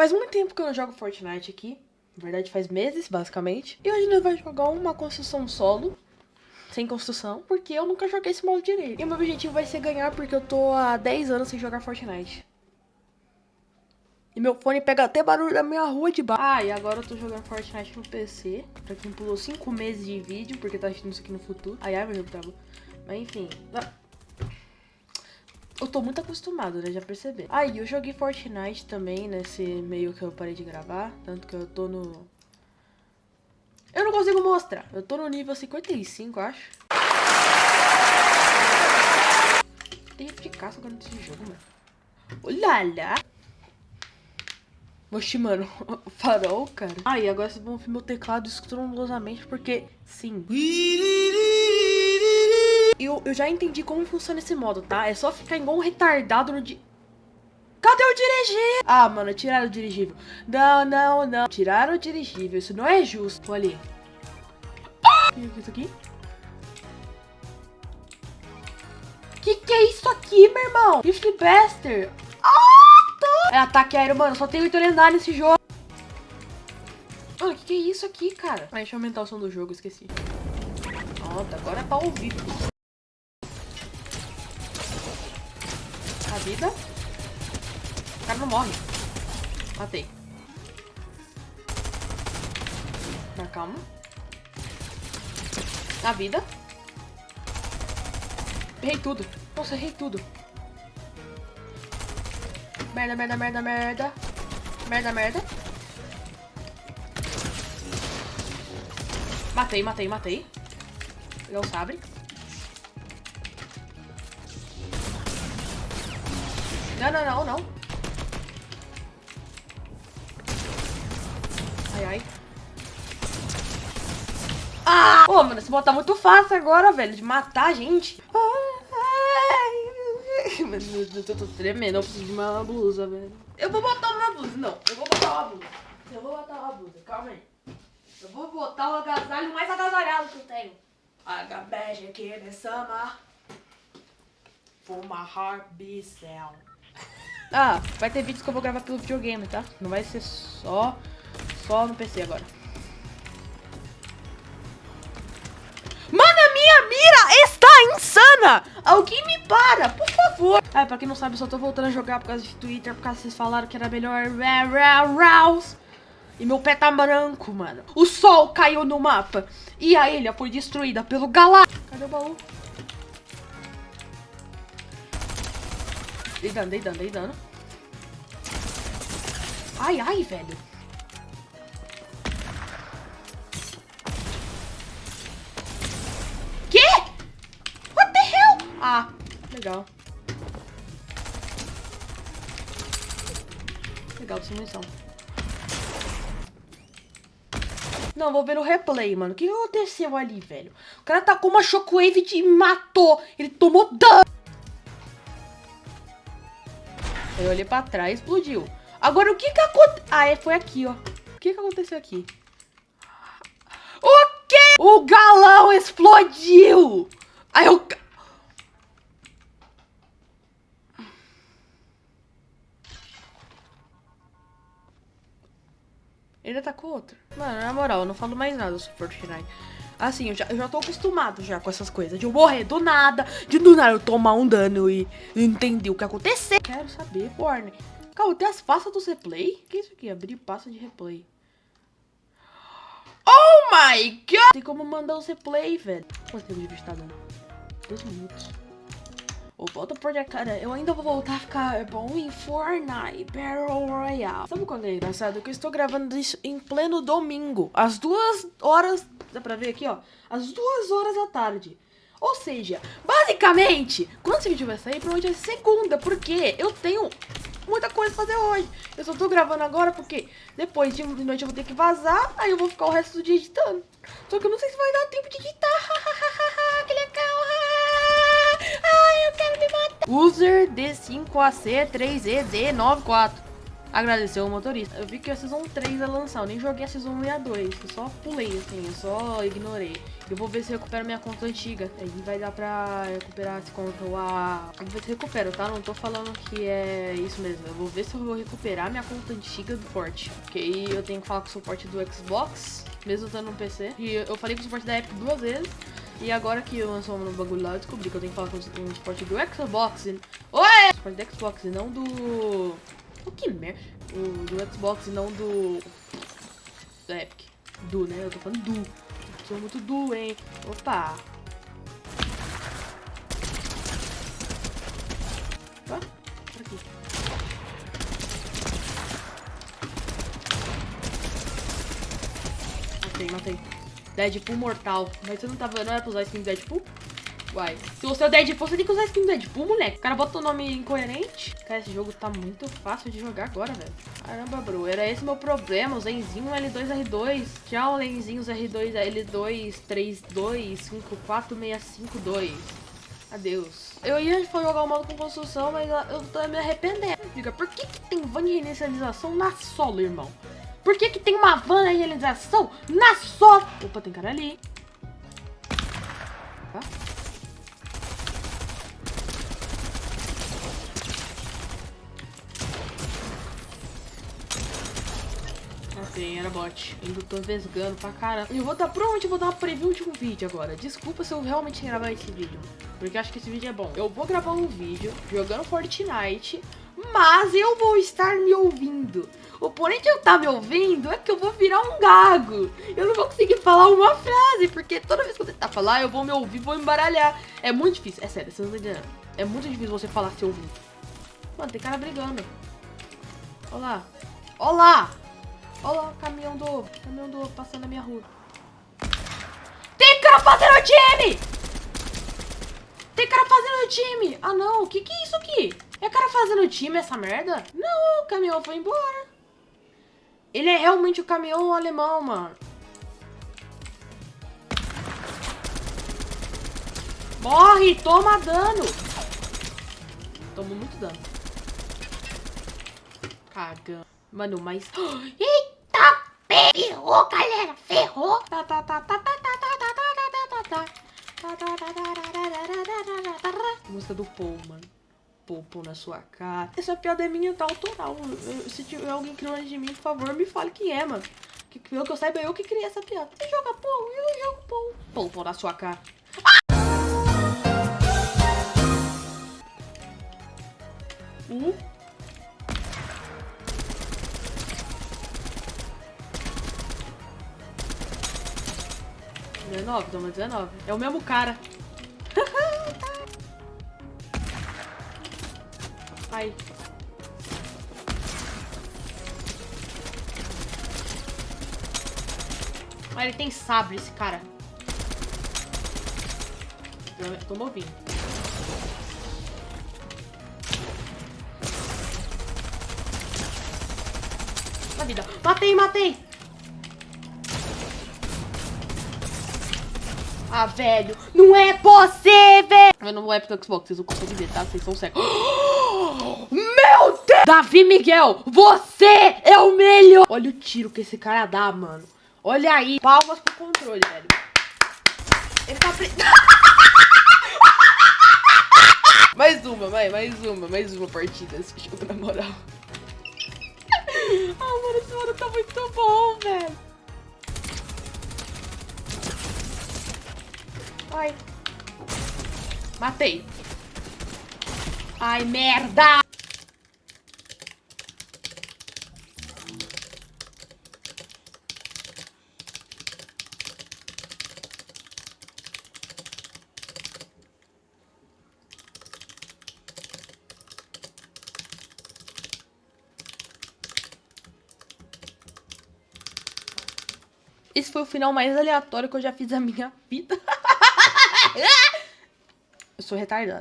Faz muito tempo que eu não jogo Fortnite aqui. Na verdade, faz meses, basicamente. E hoje nós vamos jogar uma construção solo. Sem construção, porque eu nunca joguei esse modo direito. E o meu objetivo vai ser ganhar, porque eu tô há 10 anos sem jogar Fortnite. E meu fone pega até barulho da minha rua de baixo. Ah, e agora eu tô jogando Fortnite no PC. Pra quem pulou 5 meses de vídeo, porque tá assistindo isso aqui no futuro. Ai, ai, meu jogo travou. Mas enfim. Eu tô muito acostumado, né? Já percebi. Ah, e eu joguei Fortnite também nesse meio que eu parei de gravar. Tanto que eu tô no... Eu não consigo mostrar. Eu tô no nível 55, acho. Tem caça agora nesse jogo, mano. Olha lá. Oxi, mano, farol, cara. Ah, e agora vocês vão ouvir meu teclado estrondosamente, porque, sim. Eu, já entendi como funciona esse modo, tá? É só ficar igual um retardado no di... Cadê o dirigível? Ah, mano, tiraram o dirigível. Não, não, não. Tiraram o dirigível. Isso não é justo. Olha ali. O que é isso aqui? Que que é isso aqui, meu irmão? Rift Buster. É ataque aéreo, mano. Só tem oito lendários nesse jogo. Mano, que, que, é isso aqui, cara? Ah, deixa eu aumentar o som do jogo, esqueci. Pronto, agora é pra ouvir. Vida. O cara não morre. Matei. Na calma. A vida. Errei tudo. Nossa, errei tudo. Merda, merda, merda, merda. Merda, merda. Matei, matei, matei. Pegar o sabre. Não, não, não, não. Ai, ai. Ah! Pô, mano, esse bot tá muito fácil agora, velho, de matar a gente. eu tô, tremendo, eu preciso de uma blusa, velho. Eu vou botar uma blusa, não. Eu vou botar uma blusa. Eu vou botar uma blusa, calma aí. Eu vou botar o agasalho mais agasalhado que eu tenho. Bad aqui the summer. For my heart be sound. Ah, vai ter vídeos que eu vou gravar pelo videogame, tá? Não vai ser só, só no PC agora. insana! Alguém me para, por favor! Ah, pra quem não sabe, eu só tô voltando a jogar por causa de Twitter, por causa que vocês falaram que era melhor. E meu pé tá branco, mano. O sol caiu no mapa. E a ilha foi destruída pelo Galáctico. Cadê o baú? Dei dano, dei dano, dei dano. Ai, ai, velho. Ah, legal. Legal munição. Não, vou ver o replay, mano. O que aconteceu ali, velho? O cara tacou uma shockwave e matou. Ele tomou dano. Eu olhei pra trás explodiu. Agora, o que que aconteceu? Ah, é, foi aqui, ó. O que que aconteceu aqui? O quê? O galão explodiu! Aí eu... Ele atacou outro. Mano, na moral, eu não falo mais nada sobre Fortnite. Assim, eu já, eu já tô acostumado já com essas coisas. De eu morrer do nada, de do nada eu tomar um dano e entender o que aconteceu. Quero saber, Warner. Calma, tem as pastas do replay? O que é isso aqui? Abrir pasta de replay. Oh my god! Tem como mandar o replay, velho. Quanto tempo de vídeo tá dando? Dois minutos. Ou volta por cara, eu ainda vou voltar a ficar bom em Fortnite Battle Royale. Sabe quando é engraçado? Que eu estou gravando isso em pleno domingo, às duas horas, dá pra ver aqui, ó, às duas horas da tarde. Ou seja, basicamente, quando esse vídeo vai sair, provavelmente é segunda, porque eu tenho muita coisa pra fazer hoje. Eu só tô gravando agora porque depois de noite eu vou ter que vazar, aí eu vou ficar o resto do dia editando. Só que eu não sei se vai dar tempo de editar. que legal. Ai, eu quero me matar. User D5AC3ED94. Agradecer o motorista. Eu vi que a Season 3 ia lançar, eu nem joguei a Season 1 e a 2. Eu só pulei, assim, eu só ignorei. Eu vou ver se eu recupero minha conta antiga. Aí vai dar pra recuperar essa conta a... Eu vou ver se eu recupero, tá? Não tô falando que é isso mesmo. Eu vou ver se eu vou recuperar minha conta antiga do Forte. Porque aí eu tenho que falar com o suporte do Xbox, mesmo estando no PC. E eu falei com o suporte da Epic duas vezes. E agora que eu lançou um bagulho lá, eu descobri que eu tenho que falar com o suporte do Xbox. Oi! Suporte do Xbox e não do... O que merda? Do Xbox e não do... Da Epic. Do, né? Eu tô falando do. Sou muito do, hein? Opa! Opa, aqui. Matei, matei. Deadpool mortal. Mas você não tava. Não era pra usar skin do Deadpool? Uai. Se você é o Deadpool, você tem que usar skin do Deadpool, moleque. O cara bota o nome incoerente. Cara, esse jogo tá muito fácil de jogar agora, velho. Caramba, bro. Era esse meu problema. O Zenzinho L2, R2. Tchau, Lenzinhos R2, L2, 32, 54, Adeus. Eu ia jogar o modo com construção, mas eu tô me arrependendo. Diga, por que, que tem van de reinicialização na solo, irmão? Por que, que tem uma van de reinicialização na solo? Opa, tem cara ali. Tá? Era bot. Ainda tô vesgando pra caramba. Eu vou dar, provavelmente eu vou dar uma preview de um vídeo agora. Desculpa se eu realmente gravar esse vídeo. Porque acho que esse vídeo é bom. Eu vou gravar um vídeo jogando Fortnite, mas eu vou estar me ouvindo. O porém de eu estar tá me ouvindo é que eu vou virar um gago. Eu não vou conseguir falar uma frase, porque toda vez que eu tentar falar, eu vou me ouvir, vou embaralhar. É muito difícil, é sério, vocês não. É muito difícil você falar se ouvindo. Mano, tem cara brigando. Olá. Lá, caminhão do... Caminhão do passando na minha rua. Tem cara fazendo time! Tem cara fazendo time! Ah, não. O que que é isso aqui? É cara fazendo time essa merda? Não, o caminhão foi embora. Ele é realmente o caminhão alemão, mano. Morre! Toma dano! Tomo muito dano. Cagando. Mano, mas... Eita! Ferrou, galera! Ferrou! Música do Paul, mano. Na sua cara. Essa piada é minha, tá autoral. Se tiver alguém criando de mim, por favor, me fale quem é, mano. Que, pelo que eu saiba, eu que criei essa piada. Você joga Paul, eu jogo. Paul, Paul na sua cara. 19, toma 19. É o mesmo cara. Ai. Ah, ele tem sabre, esse cara. Tô movindo. Na vida. Matei, matei! Ah, velho, não é velho! Eu não vou é pro Xbox, vocês não conseguem ver, tá? Vocês são cegos. Meu Deus! Davi Miguel, você é o melhor! Olha o tiro que esse cara dá, mano. Olha aí. Palmas pro controle, velho. Ele tá preso. mais uma, vai, mais uma, mais uma partida desse jogo, na moral. ah, mano, esse mano tá muito bom, velho. Ai. Matei. Ai, merda! Esse foi o final mais aleatório que eu já fiz da minha vida. Eu sou retardada.